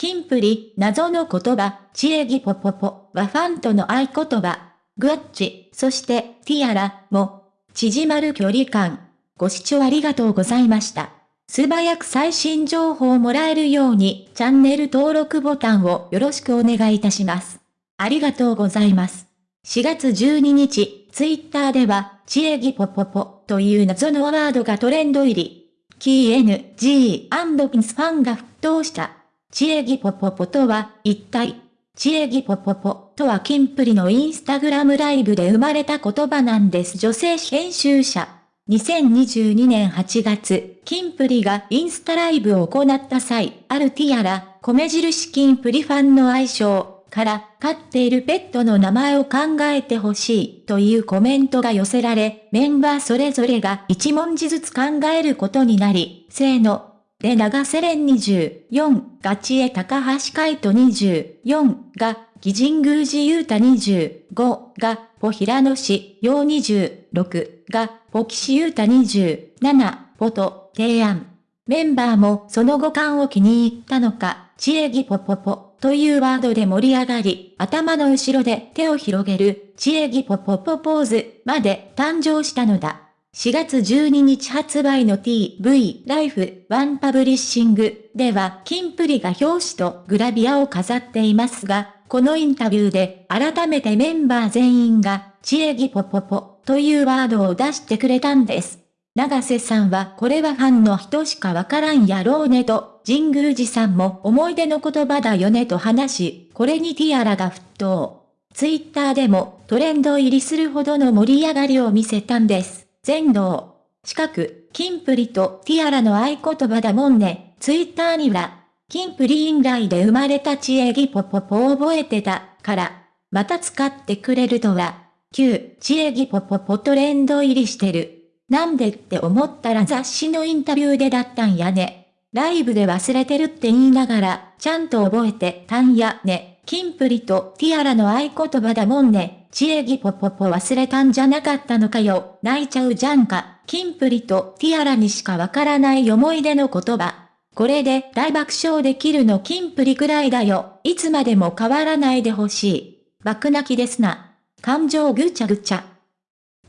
キンプリ、謎の言葉、チエギポポポはファンとの合言葉。グッチ、そしてティアラも、縮まる距離感。ご視聴ありがとうございました。素早く最新情報をもらえるように、チャンネル登録ボタンをよろしくお願いいたします。ありがとうございます。4月12日、ツイッターでは、チエギポポポという謎のワードがトレンド入り。キー NG& ピンスファンが沸騰した。チエギポポポとは、一体、チエギポポポとはキンプリのインスタグラムライブで生まれた言葉なんです女性編集者。2022年8月、キンプリがインスタライブを行った際、あるティアラ、米印キンプリファンの愛称から、飼っているペットの名前を考えてほしいというコメントが寄せられ、メンバーそれぞれが1文字ずつ考えることになり、せーの、で長瀬廉24、ガチエ高橋海人24が、義神宮寺雄太25が、ポ平野市陽26が、ポ岸優太27、ポと提案。メンバーもその五感を気に入ったのか、チエギポポポというワードで盛り上がり、頭の後ろで手を広げる、チエギポポポポーズまで誕生したのだ。4月12日発売の TV ライフワンパブリッシングではキンプリが表紙とグラビアを飾っていますが、このインタビューで改めてメンバー全員がチエギポポポというワードを出してくれたんです。長瀬さんはこれはファンの人しかわからんやろうねと、神宮寺さんも思い出の言葉だよねと話し、これにティアラが沸騰。ツイッターでもトレンド入りするほどの盛り上がりを見せたんです。全能。近く、キンプリとティアラの合言葉だもんね。ツイッターには、キンプリインライで生まれたチエギポポポを覚えてた、から、また使ってくれるとは、旧、チエギポポポトレンド入りしてる。なんでって思ったら雑誌のインタビューでだったんやね。ライブで忘れてるって言いながら、ちゃんと覚えてたんやね。キンプリとティアラの合言葉だもんね。チエギポポポ忘れたんじゃなかったのかよ。泣いちゃうじゃんか。キンプリとティアラにしかわからない思い出の言葉。これで大爆笑できるのキンプリくらいだよ。いつまでも変わらないでほしい。爆泣きですな。感情ぐちゃぐちゃ。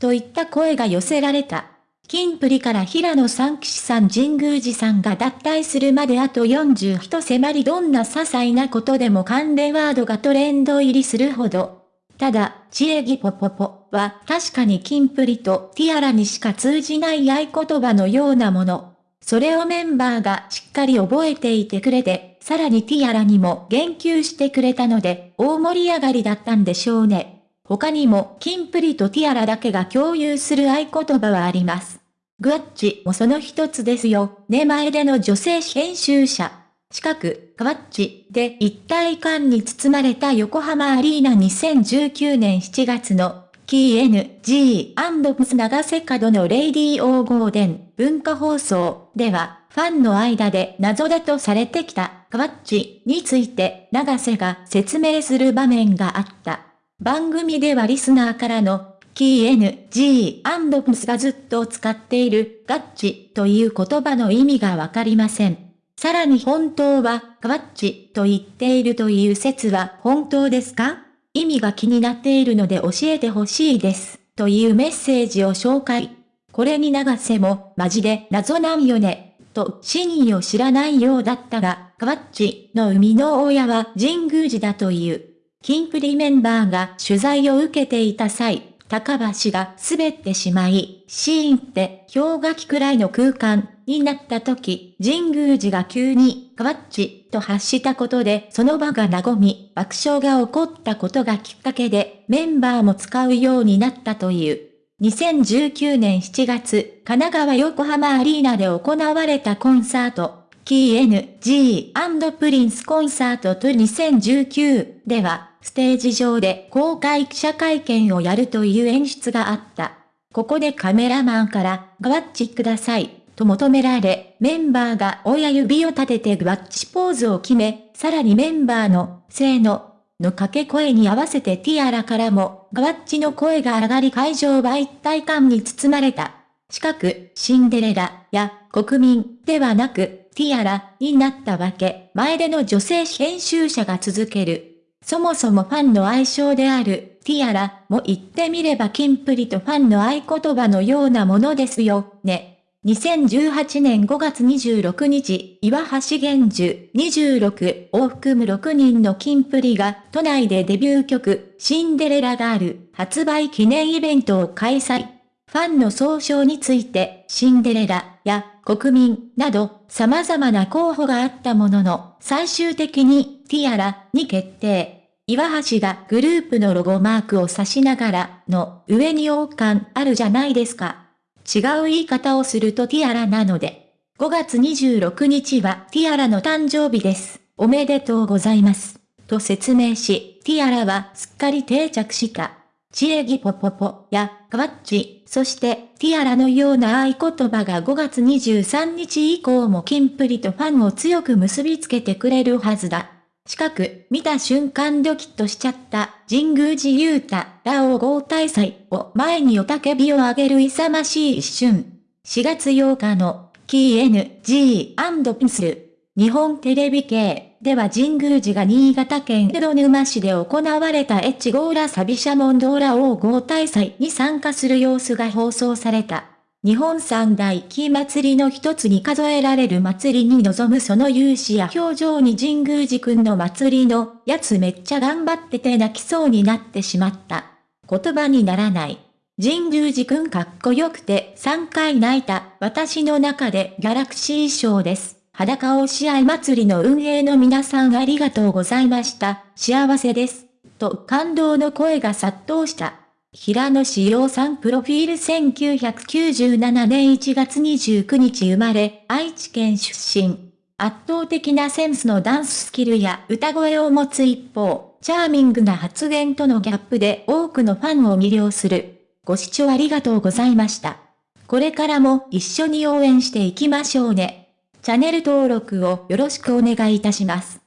といった声が寄せられた。キンプリから平野三騎士さん神宮寺さんが脱退するまであと40人迫りどんな些細なことでも関連ワードがトレンド入りするほど。ただ、チエギポポポは確かにキンプリとティアラにしか通じない合言葉のようなもの。それをメンバーがしっかり覚えていてくれて、さらにティアラにも言及してくれたので、大盛り上がりだったんでしょうね。他にも、キンプリとティアラだけが共有する合言葉はあります。グワッチもその一つですよ。ね前での女性編集者。近く、カワッチで一体感に包まれた横浜アリーナ2019年7月の KNG& 長瀬角のレイディー・オー・ゴーデン文化放送では、ファンの間で謎だとされてきたカワッチについて長瀬が説明する場面があった。番組ではリスナーからの KNG& がずっと使っているガッチという言葉の意味がわかりません。さらに本当は、カワッチと言っているという説は本当ですか？意味が気になっているので教えてほしいです。というメッセージを紹介。これに長瀬も、マジで謎なんよね。と真意を知らないようだったが、カワッチの生みの親は神宮寺だという。キンプリメンバーが取材を受けていた際、高橋が滑ってしまい、シーンって氷河期くらいの空間になった時、神宮寺が急に、カワッチと発したことでその場が和み、爆笑が起こったことがきっかけで、メンバーも使うようになったという。2019年7月、神奈川横浜アリーナで行われたコンサート、KNG& プリンスコンサートと2019では、ステージ上で公開記者会見をやるという演出があった。ここでカメラマンから、グワッチください、と求められ、メンバーが親指を立ててグワッチポーズを決め、さらにメンバーの、せーの、の掛け声に合わせてティアラからも、グワッチの声が上がり会場は一体感に包まれた。近く、シンデレラや国民ではなく、ティアラになったわけ。前での女性編集者が続ける。そもそもファンの愛称である、ティアラも言ってみればキンプリとファンの合言葉のようなものですよ、ね。2018年5月26日、岩橋玄樹26を含む6人のキンプリが都内でデビュー曲シンデレラガール発売記念イベントを開催。ファンの総称についてシンデレラや国民など様々な候補があったものの最終的にティアラに決定。岩橋がグループのロゴマークを指しながらの上に王冠あるじゃないですか。違う言い方をするとティアラなので。5月26日はティアラの誕生日です。おめでとうございます。と説明し、ティアラはすっかり定着した。チエギポポポやカワッチ、そしてティアラのような合言葉が5月23日以降もキンプリとファンを強く結びつけてくれるはずだ。近く、見た瞬間ドキッとしちゃった、神宮寺勇太、ラオ合体祭を前におたけびを上げる勇ましい一瞬。4月8日の、キー N.G. ピンスル。日本テレビ系では神宮寺が新潟県江戸沼市で行われたエチゴーラサビシャモンドーラ王合体祭に参加する様子が放送された。日本三大木祭りの一つに数えられる祭りに臨むその勇姿や表情に神宮寺くんの祭りのやつめっちゃ頑張ってて泣きそうになってしまった。言葉にならない。神宮寺くんかっこよくて3回泣いた私の中でギャラクシー賞です。裸を試合祭りの運営の皆さんありがとうございました。幸せです。と感動の声が殺到した。平野志陽さんプロフィール1997年1月29日生まれ、愛知県出身。圧倒的なセンスのダンススキルや歌声を持つ一方、チャーミングな発言とのギャップで多くのファンを魅了する。ご視聴ありがとうございました。これからも一緒に応援していきましょうね。チャンネル登録をよろしくお願いいたします。